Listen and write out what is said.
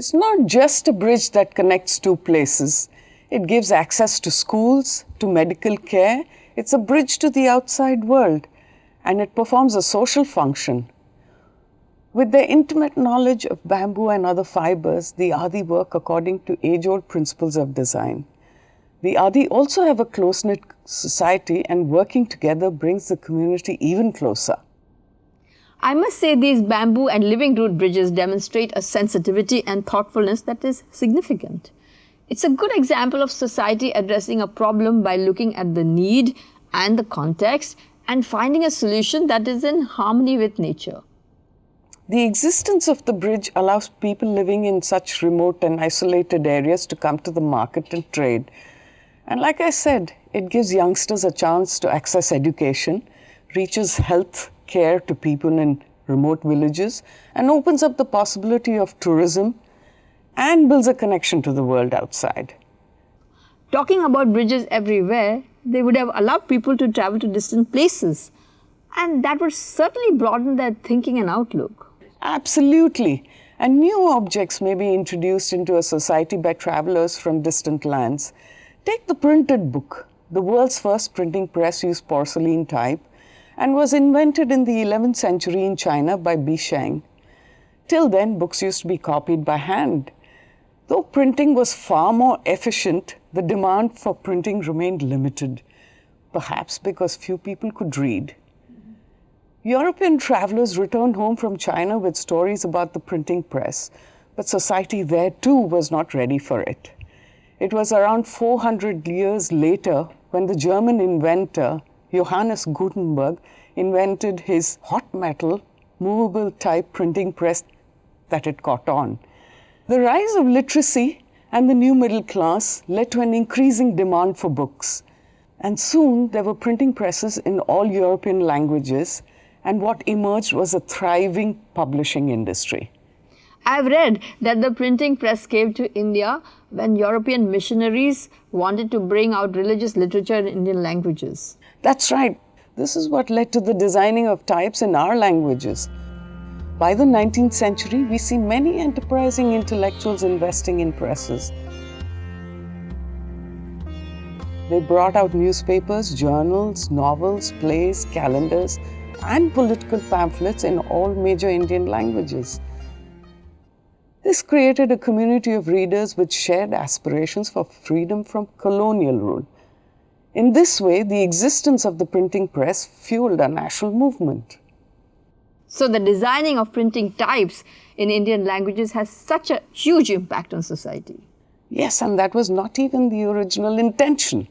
It's not just a bridge that connects two places. It gives access to schools, to medical care. It's a bridge to the outside world and it performs a social function. With their intimate knowledge of bamboo and other fibers, the Adi work according to age-old principles of design. The Adi also have a close-knit society and working together brings the community even closer. I must say these bamboo and living root bridges demonstrate a sensitivity and thoughtfulness that is significant. It's a good example of society addressing a problem by looking at the need and the context and finding a solution that is in harmony with nature. The existence of the bridge allows people living in such remote and isolated areas to come to the market and trade. And like I said, it gives youngsters a chance to access education, reaches health care to people in remote villages, and opens up the possibility of tourism and builds a connection to the world outside. Talking about bridges everywhere, they would have allowed people to travel to distant places. And that would certainly broaden their thinking and outlook. Absolutely. And new objects may be introduced into a society by travelers from distant lands. Take the printed book. The world's first printing press used porcelain type and was invented in the 11th century in China by Bi Sheng. Till then, books used to be copied by hand. Though printing was far more efficient, the demand for printing remained limited, perhaps because few people could read. European travelers returned home from China with stories about the printing press, but society there too was not ready for it. It was around 400 years later when the German inventor Johannes Gutenberg invented his hot metal movable type printing press that it caught on. The rise of literacy and the new middle class led to an increasing demand for books. And soon there were printing presses in all European languages, and what emerged was a thriving publishing industry. I've read that the printing press came to India when European missionaries wanted to bring out religious literature in Indian languages. That's right. This is what led to the designing of types in our languages. By the 19th century, we see many enterprising intellectuals investing in presses. They brought out newspapers, journals, novels, plays, calendars, and political pamphlets in all major Indian languages. This created a community of readers with shared aspirations for freedom from colonial rule. In this way, the existence of the printing press fueled a national movement. So the designing of printing types in Indian languages has such a huge impact on society. Yes, and that was not even the original intention.